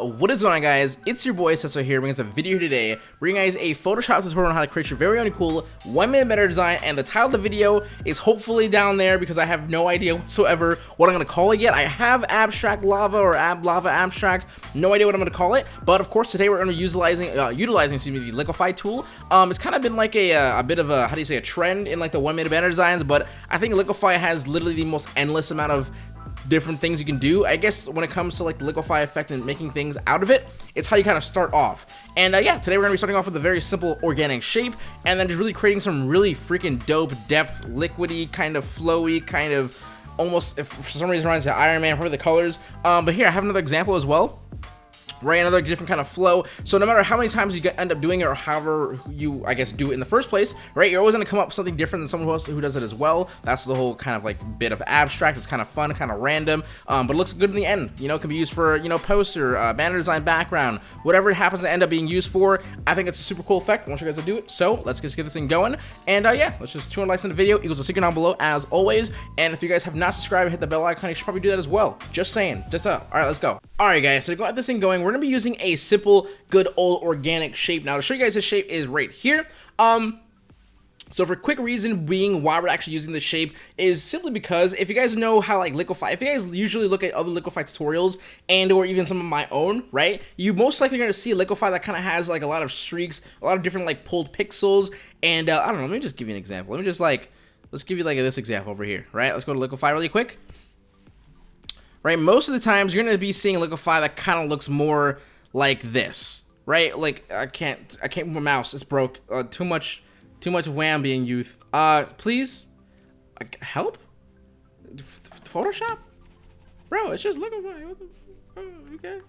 What is going on guys? It's your boy Sesso here bringing us a video today bringing guys a Photoshop tutorial on how to create your very own cool one minute meta design and the title of the video is hopefully down there because I have no idea whatsoever what I'm going to call it yet. I have abstract lava or ab lava abstract, no idea what I'm going to call it, but of course today we're going to be utilizing, uh, utilizing excuse me, the liquify tool. Um, it's kind of been like a, uh, a bit of a, how do you say, a trend in like the one minute banner designs, but I think liquify has literally the most endless amount of different things you can do. I guess when it comes to like the liquify effect and making things out of it, it's how you kind of start off. And uh, yeah, today we're to be starting off with a very simple organic shape and then just really creating some really freaking dope depth, liquidy, kind of flowy, kind of almost, if for some reason reminds me of Iron Man, probably the colors. Um, but here, I have another example as well right? Another different kind of flow. So no matter how many times you end up doing it or however you, I guess, do it in the first place, right? You're always going to come up with something different than someone else who does it as well. That's the whole kind of like bit of abstract. It's kind of fun, kind of random, um, but it looks good in the end. You know, it can be used for, you know, poster, uh, banner design, background, whatever it happens to end up being used for. I think it's a super cool effect. I want you guys to do it. So let's just get this thing going. And uh, yeah, let's just 200 likes in the video equals a secret down below as always. And if you guys have not subscribed hit the bell icon, you should probably do that as well. Just saying. Just uh, all right, let's go. All right, guys. So to get this thing going, we're gonna be using a simple, good old organic shape. Now to show you guys the shape is right here. Um, so for quick reason being why we're actually using this shape is simply because if you guys know how like liquify, if you guys usually look at other liquify tutorials and or even some of my own, right? You most likely going to see liquify that kind of has like a lot of streaks, a lot of different like pulled pixels. And uh, I don't know, let me just give you an example. Let me just like, let's give you like this example over here, right? Let's go to liquify really quick. Right, most of the times you're going to be seeing a liquify that kind of looks more like this, right? Like I can't, I can't move my mouse. It's broke. Uh, too much, too much wham being youth. Uh, please, help. Photoshop, bro. It's just my. Oh, okay.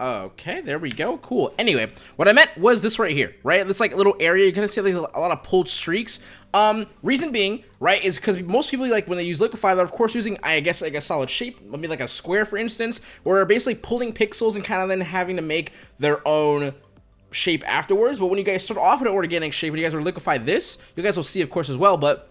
Okay, there we go. Cool. Anyway, what I meant was this right here, right? This like a little area, you're gonna see like a lot of pulled streaks. Um, reason being, right, is because most people like when they use liquify, they're of course using, I guess, like a solid shape, maybe like a square, for instance, where they're basically pulling pixels and kind of then having to make their own shape afterwards. But when you guys start off with an organic shape, when you guys are liquify this, you guys will see, of course, as well. But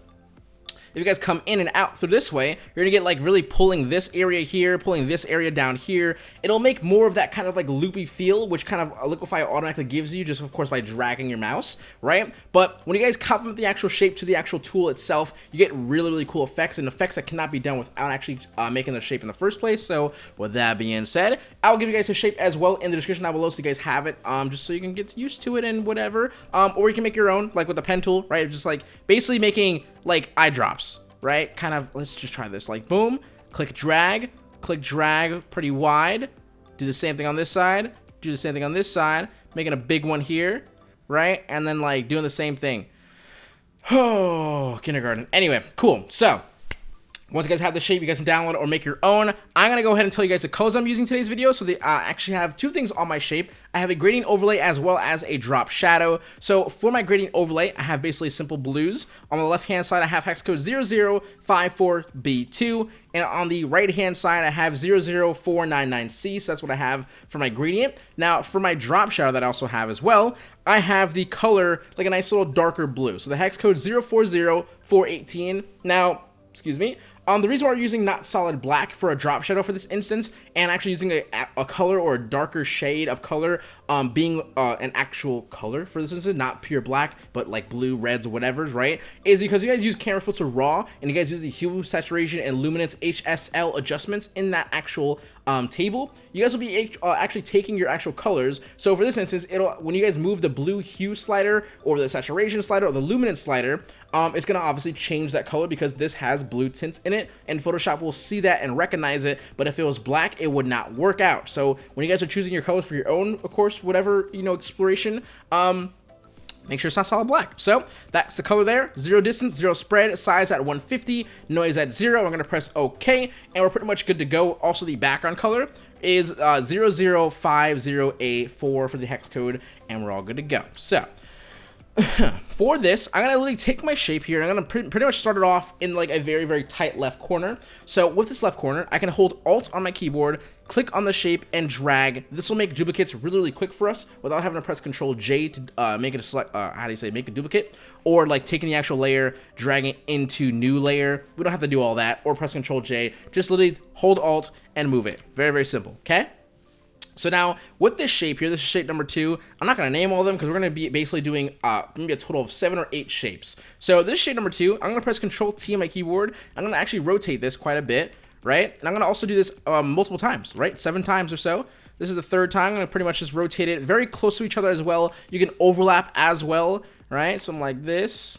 if you guys come in and out through this way, you're gonna get like really pulling this area here, pulling this area down here. It'll make more of that kind of like loopy feel, which kind of Liquify automatically gives you, just of course by dragging your mouse, right? But when you guys complement the actual shape to the actual tool itself, you get really, really cool effects and effects that cannot be done without actually uh, making the shape in the first place. So with that being said, I'll give you guys a shape as well in the description down below so you guys have it, um, just so you can get used to it and whatever. Um, or you can make your own, like with the pen tool, right? Just like basically making like eye drops, right? Kind of, let's just try this. Like, boom, click drag, click drag pretty wide. Do the same thing on this side. Do the same thing on this side. Making a big one here, right? And then, like, doing the same thing. Oh, kindergarten. Anyway, cool. So, once you guys have the shape, you guys can download it or make your own. I'm going to go ahead and tell you guys the colors I'm using today's video. So they uh, actually have two things on my shape. I have a gradient overlay as well as a drop shadow. So for my gradient overlay, I have basically simple blues. On the left-hand side, I have hex code 0054B2. And on the right-hand side, I have 00499C. So that's what I have for my gradient. Now, for my drop shadow that I also have as well, I have the color like a nice little darker blue. So the hex code 040418. Now, excuse me, um, the reason why we're using not solid black for a drop shadow for this instance, and actually using a, a color or a darker shade of color, um, being uh, an actual color for this instance, not pure black, but like blue, reds, whatever, right, is because you guys use camera filter raw, and you guys use the hue, saturation, and luminance HSL adjustments in that actual um, table, you guys will be uh, actually taking your actual colors. So for this instance, it'll when you guys move the blue hue slider or the saturation slider or the luminance slider, um, it's gonna obviously change that color because this has blue tints in it, and Photoshop will see that and recognize it. But if it was black, it would not work out. So when you guys are choosing your colors for your own, of course, whatever you know exploration, um, make sure it's not solid black. So that's the color there. Zero distance, zero spread, size at 150, noise at zero. I'm gonna press OK, and we're pretty much good to go. Also, the background color is uh, 00508 for the hex code, and we're all good to go. So for this, I'm going to literally take my shape here. I'm going to pre pretty much start it off in like a very, very tight left corner. So with this left corner, I can hold Alt on my keyboard, click on the shape, and drag. This will make duplicates really, really quick for us without having to press Control J to uh, make it a select, uh, how do you say, make a duplicate, or like taking the actual layer, dragging it into new layer. We don't have to do all that, or press Control J. Just literally hold Alt and move it. Very, very simple, okay? So now with this shape here, this is shape number two. I'm not gonna name all of them because we're gonna be basically doing uh, maybe a total of seven or eight shapes. So this shape number two, I'm gonna press Control T on my keyboard. I'm gonna actually rotate this quite a bit, right? And I'm gonna also do this um, multiple times, right? Seven times or so. This is the third time. I'm gonna pretty much just rotate it very close to each other as well. You can overlap as well, right? Something like this.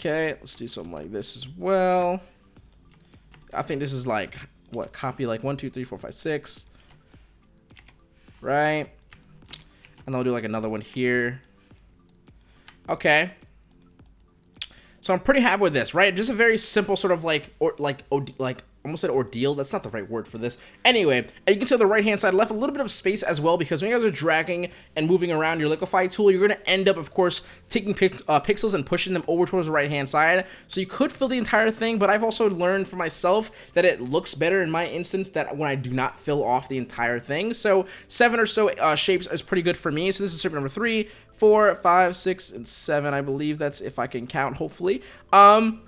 Okay, let's do something like this as well. I think this is like what copy like one, two, three, four, five, six right? And I'll do like another one here. Okay. So I'm pretty happy with this, right? Just a very simple sort of like, or like, like almost said ordeal. That's not the right word for this. Anyway, you can see on the right hand side, left a little bit of space as well because when you guys are dragging and moving around your liquify tool, you're going to end up, of course, taking pic uh, pixels and pushing them over towards the right hand side. So you could fill the entire thing, but I've also learned for myself that it looks better in my instance that when I do not fill off the entire thing. So seven or so uh, shapes is pretty good for me. So this is shape number three, four, five, six, and seven. I believe that's if I can count, hopefully. Um,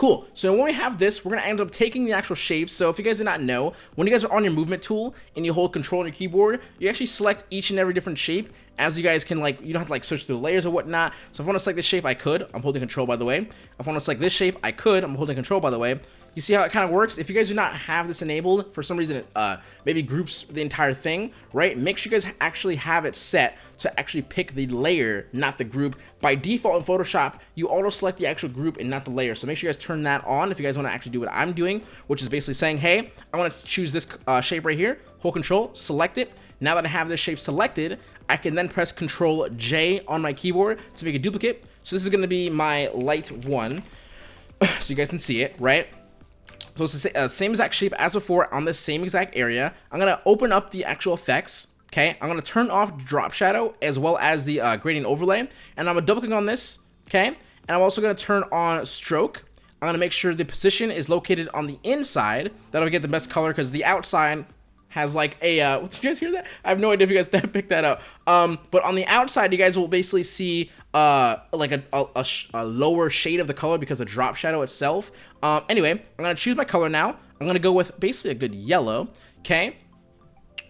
Cool. So when we have this, we're going to end up taking the actual shapes. So if you guys do not know, when you guys are on your movement tool and you hold control on your keyboard, you actually select each and every different shape as you guys can like, you don't have to like search through layers or whatnot. So if I want to select this shape, I could. I'm holding control by the way. If I want to select this shape, I could. I'm holding control by the way. You see how it kind of works? If you guys do not have this enabled, for some reason uh, maybe groups the entire thing, right? Make sure you guys actually have it set to actually pick the layer, not the group. By default in Photoshop, you auto select the actual group and not the layer. So make sure you guys turn that on if you guys want to actually do what I'm doing, which is basically saying, hey, I want to choose this uh, shape right here, hold control, select it. Now that I have this shape selected, I can then press Control J on my keyboard to make a duplicate. So this is going to be my light one. so you guys can see it, right? So it's the uh, same exact shape as before on the same exact area. I'm going to open up the actual effects. Okay, I'm going to turn off drop shadow as well as the uh, gradient overlay. And I'm going to double click on this. Okay, and I'm also going to turn on stroke. I'm going to make sure the position is located on the inside. That'll get the best color because the outside has like a uh did you guys hear that? I have no idea if you guys picked that up. Um but on the outside you guys will basically see uh like a, a, a, a, lower shade of the color because of drop shadow itself. Um anyway i'm gonna choose my color now. I'm gonna go with basically a good yellow okay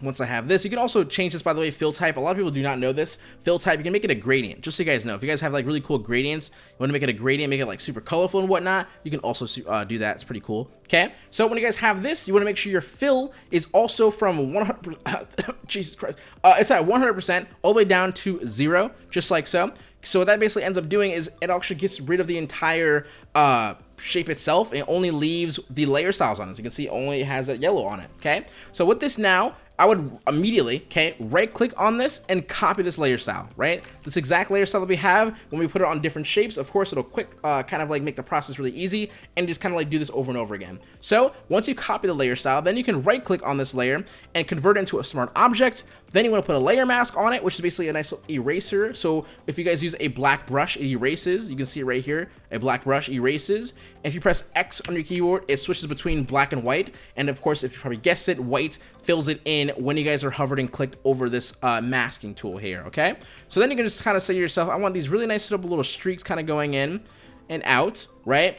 once I have this. You can also change this, by the way, fill type. A lot of people do not know this. Fill type, you can make it a gradient, just so you guys know. If you guys have like really cool gradients, you want to make it a gradient, make it like super colorful and whatnot, you can also uh, do that. It's pretty cool. Okay, so when you guys have this, you want to make sure your fill is also from 100%, Jesus Christ, uh, it's at 100% all the way down to zero, just like so. So what that basically ends up doing is it actually gets rid of the entire uh, shape itself. It only leaves the layer styles on it. As you can see, only has a yellow on it, okay? So with this now, I would immediately, okay, right click on this and copy this layer style, right? This exact layer style that we have, when we put it on different shapes, of course, it'll quick, uh, kind of like make the process really easy and just kind of like do this over and over again. So once you copy the layer style, then you can right click on this layer and convert it into a smart object. Then you want to put a layer mask on it, which is basically a nice eraser. So if you guys use a black brush, it erases. You can see it right here. A black brush erases. If you press X on your keyboard, it switches between black and white. And of course, if you probably guessed it, white fills it in when you guys are hovered and clicked over this uh, masking tool here, okay? So then you can just kind of say to yourself, I want these really nice little, little streaks kind of going in and out, right?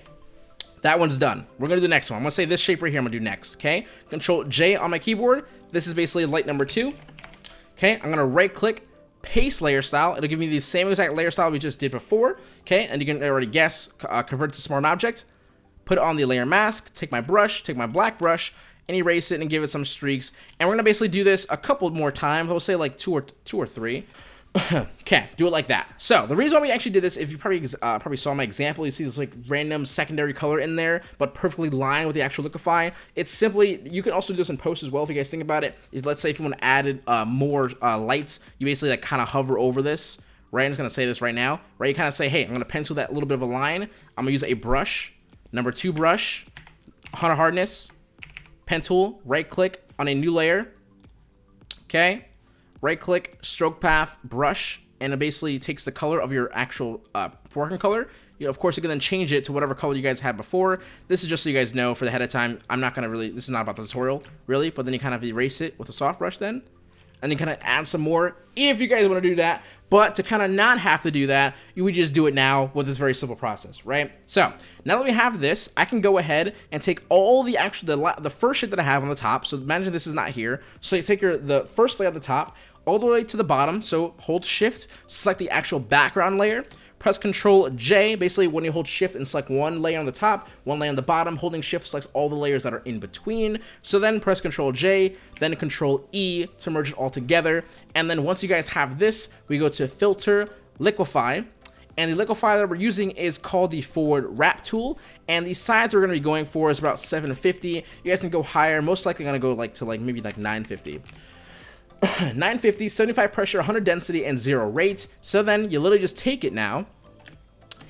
That one's done. We're to do the next one. I'm to say this shape right here I'm to do next, okay? Control J on my keyboard. This is basically light number two. Okay, I'm to right click, paste layer style. It'll give me the same exact layer style we just did before. Okay, and you can already guess, uh, convert to smart object, put it on the layer mask, take my brush, take my black brush, and erase it and give it some streaks. And we're to basically do this a couple more times. I'll say like two or two or three. okay, do it like that. So the reason why we actually did this, if you probably uh, probably saw my example, you see this like random secondary color in there, but perfectly lined with the actual liquify. It's simply you can also do this in post as well if you guys think about it. If, let's say if you want to add uh, more uh, lights, you basically like kind of hover over this. Right, I'm just gonna say this right now. Right, you kind of say, hey, I'm gonna pencil that little bit of a line. I'm gonna use a brush, number two brush, hunter hardness, pen tool, right click on a new layer. Okay, right click, stroke path, brush, and it basically takes the color of your actual uh, working color. You of course, you can then change it to whatever color you guys had before. This is just so you guys know for the ahead of time. I'm not going to really, this is not about the tutorial, really, but then you kind of erase it with a soft brush then. and then kind of add some more if you guys want to do that. But to kind of not have to do that, you would just do it now with this very simple process, right? So now that we have this, I can go ahead and take all the actual, the, the first shit that I have on the top. So imagine this is not here. So you take your, the first layer at the top, all the way to the bottom. So hold shift, select the actual background layer, press Control J. Basically, when you hold Shift and select one layer on the top, one layer on the bottom, holding Shift selects all the layers that are in between. So then press Control J, then Control E to merge it all together. And then once you guys have this, we go to Filter, Liquify. And the liquefier that we're using is called the forward warp tool. And the size we're going to be going for is about 750. You guys can go higher. Most likely going to go like to like maybe like 950. 950, 75 pressure, 100 density, and 0 rate. So then you literally just take it now.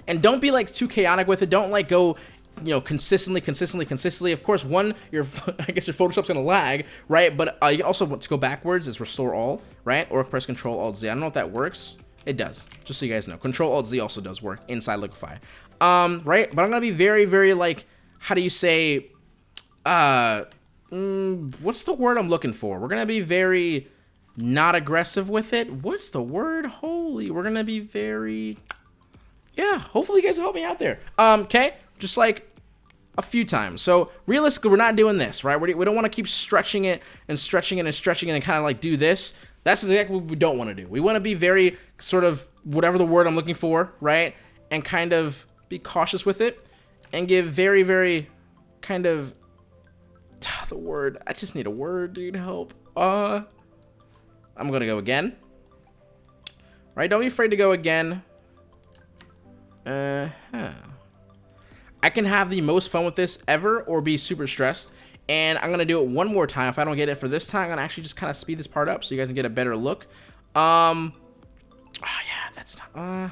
And don't be like too chaotic with it. Don't like go you know, consistently, consistently, consistently. Of course, one, your I guess your Photoshop's gonna lag, right? But uh, you also want to go backwards is restore all, right? Or press Control Alt Z. I don't know if that works. It does, just so you guys know. Control Alt Z also does work inside Liquify, um, right? But I'm gonna be very, very like, how do you say, uh, mm, what's the word I'm looking for? We're gonna be very not aggressive with it. What's the word? Holy, we're gonna be very, yeah. Hopefully you guys will help me out there. Um, okay, just like a few times. So realistically, we're not doing this, right? We don't want to keep stretching it and stretching it and stretching it and kind of like do this. That's exactly what we don't want to do. We want to be very sort of whatever the word I'm looking for, right? And kind of be cautious with it and give very, very kind of the word. I just need a word, dude. Help. Uh, I'm going to go again. Right? Don't be afraid to go again. Uh huh. I can have the most fun with this ever or be super stressed. And I'm going to do it one more time. If I don't get it for this time, I'm going to actually just kind of speed this part up so you guys can get a better look. Um, oh yeah, that's not, uh,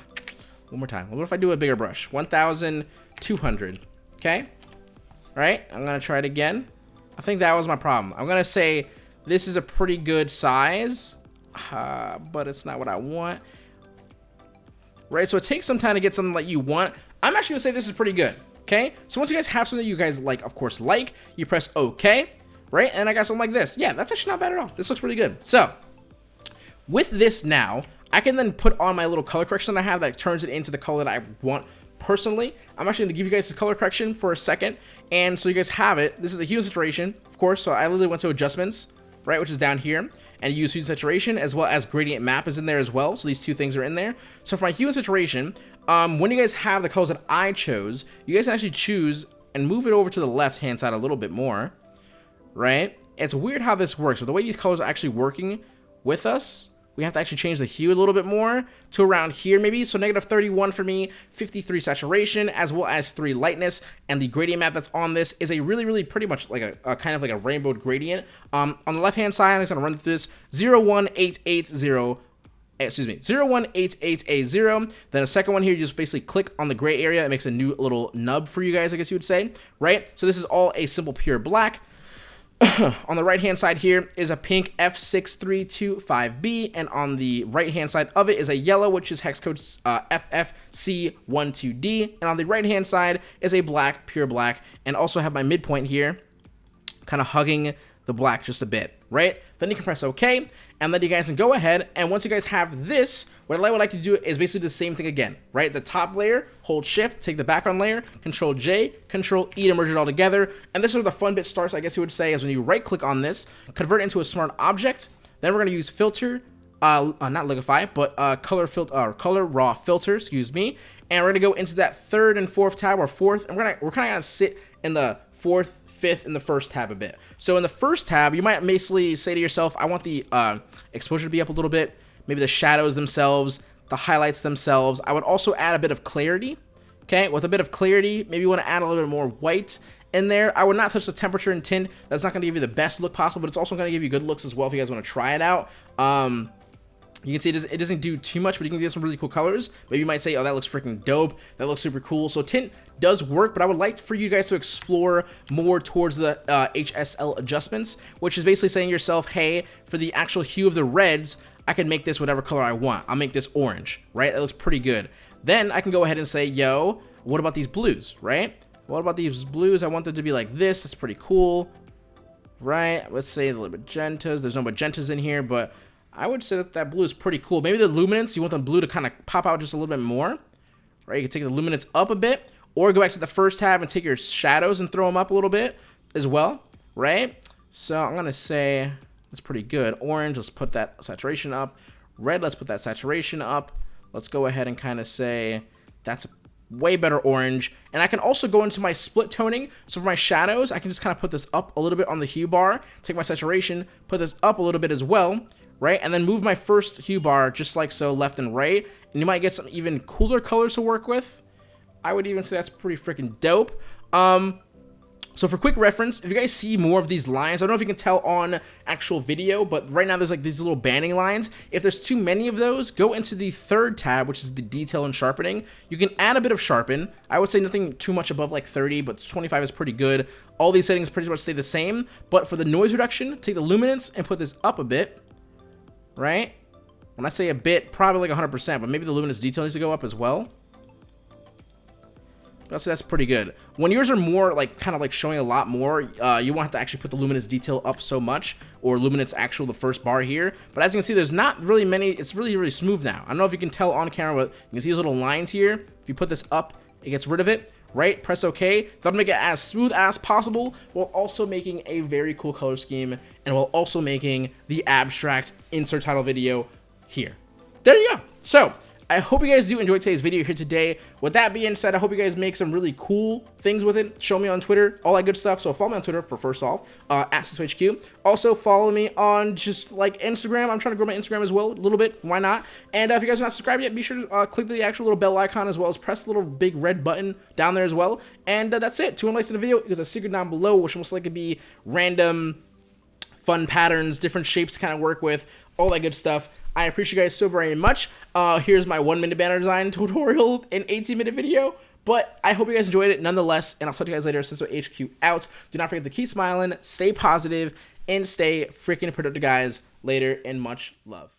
one more time. What if I do a bigger brush? 1,200. Okay. All right. I'm to try it again. I think that was my problem. I'm to say this is a pretty good size, uh, but it's not what I want. Right, so it takes some time to get something that you want. I'm actually gonna say this is pretty good, okay? So once you guys have something you guys like, of course, like, you press OK, right? And I got something like this. Yeah, that's actually not bad at all. This looks really good. So, with this now, I can then put on my little color correction that I have that turns it into the color that I want personally. I'm actually going to give you guys this color correction for a second. And so you guys have it. This is the hue saturation, of course. So I literally went to adjustments, right, which is down here, and use hue saturation as well as gradient map is in there as well. So these two things are in there. So for my hue and saturation, um, when you guys have the colors that I chose, you guys can actually choose and move it over to the left hand side a little bit more, right? It's weird how this works, but the way these colors are actually working with us, we have to actually change the hue a little bit more to around here maybe. So negative 31 for me, 53 saturation, as well as 3 lightness. And the gradient map that's on this is a really, really pretty much like a, a kind of like a rainbow gradient. Um, on the left-hand side, I'm just going to run through this 01880 excuse me, 0188A0. Then a second one here, you just basically click on the gray area. It makes a new little nub for you guys, I guess you would say, right? So this is all a simple pure black. on the right hand side here is a pink F6325B, and on the right hand side of it is a yellow, which is hex code uh, FFC12D, and on the right hand side is a black, pure black, and also have my midpoint here, kind of hugging the black just a bit, right? Then you can press OK, and then you guys can go ahead, and once you guys have this, what I would like to do is basically the same thing again, right? The top layer, hold shift, take the background layer, control J, control E to merge it all together, and this is where the fun bit starts, I guess you would say, is when you right click on this, convert into a smart object, then we're gonna use filter, uh, uh not liquify, but uh, color filter, uh, color raw filter, excuse me, and we're gonna go into that third and fourth tab, or fourth, and we're gonna, we're kind of gonna sit in the fourth, fifth in the first tab a bit. So in the first tab, you might basically say to yourself, I want the uh, exposure to be up a little bit, maybe the shadows themselves, the highlights themselves. I would also add a bit of clarity. Okay, with a bit of clarity, maybe you want to add a little bit more white in there. I would not touch the temperature and tint. That's not going to give you the best look possible, but it's also going to give you good looks as well if you guys want to try it out. Um, you can see it doesn't, it doesn't do too much, but you can get some really cool colors. Maybe you might say, oh, that looks freaking dope. That looks super cool. So tint does work, but I would like for you guys to explore more towards the uh, HSL adjustments, which is basically saying yourself, hey, for the actual hue of the reds, I can make this whatever color I want. I'll make this orange, right? It looks pretty good. Then I can go ahead and say, yo, what about these blues, right? What about these blues? I want them to be like this. That's pretty cool, right? Let's say the magentas. There's no magentas in here, but I would say that that blue is pretty cool. Maybe the luminance, you want the blue to kind of pop out just a little bit more, right? You can take the luminance up a bit, or go back to the first tab and take your shadows and throw them up a little bit as well, right? So I'm gonna say that's pretty good. Orange, let's put that saturation up. Red, let's put that saturation up. Let's go ahead and kind of say that's way better orange. And I can also go into my split toning. So for my shadows, I can just kind of put this up a little bit on the hue bar, take my saturation, put this up a little bit as well, right? And then move my first hue bar just like so left and right. And you might get some even cooler colors to work with. I would even say that's pretty freaking dope. Um, so for quick reference, if you guys see more of these lines, I don't know if you can tell on actual video, but right now there's like these little banding lines. If there's too many of those, go into the third tab, which is the detail and sharpening. You can add a bit of sharpen. I would say nothing too much above like 30, but 25 is pretty good. All these settings pretty much stay the same, but for the noise reduction, take the luminance and put this up a bit, right? When I say a bit, probably like 100%, but maybe the luminance detail needs to go up as well. Say that's pretty good. When yours are more like kind of like showing a lot more, uh, you won't have to actually put the luminance detail up so much or luminance actual the first bar here. But as you can see, there's not really many. It's really, really smooth now. I don't know if you can tell on camera, but you can see these little lines here. If you put this up, it gets rid of it, right? Press OK. That'll make it as smooth as possible while also making a very cool color scheme and while also making the abstract insert title video here. There you go. So I hope you guys do enjoy today's video here today. With that being said, I hope you guys make some really cool things with it. Show me on Twitter, all that good stuff. So follow me on Twitter for first off, uh, at HQ. Also follow me on just like Instagram. I'm trying to grow my Instagram as well a little bit. Why not? And uh, if you guys are not subscribed yet, be sure to uh, click the actual little bell icon as well as press the little big red button down there as well. And uh, that's it. 200 likes to the video. There's a secret down below, which most likely be random fun patterns, different shapes to kind of work with, all that good stuff. I appreciate you guys so very much. Uh, here's my one minute banner design tutorial in 18 minute video. But I hope you guys enjoyed it nonetheless, and I'll talk to you guys later. Since HQ out. Do not forget to keep smiling, stay positive, and stay freaking productive, guys. Later, and much love.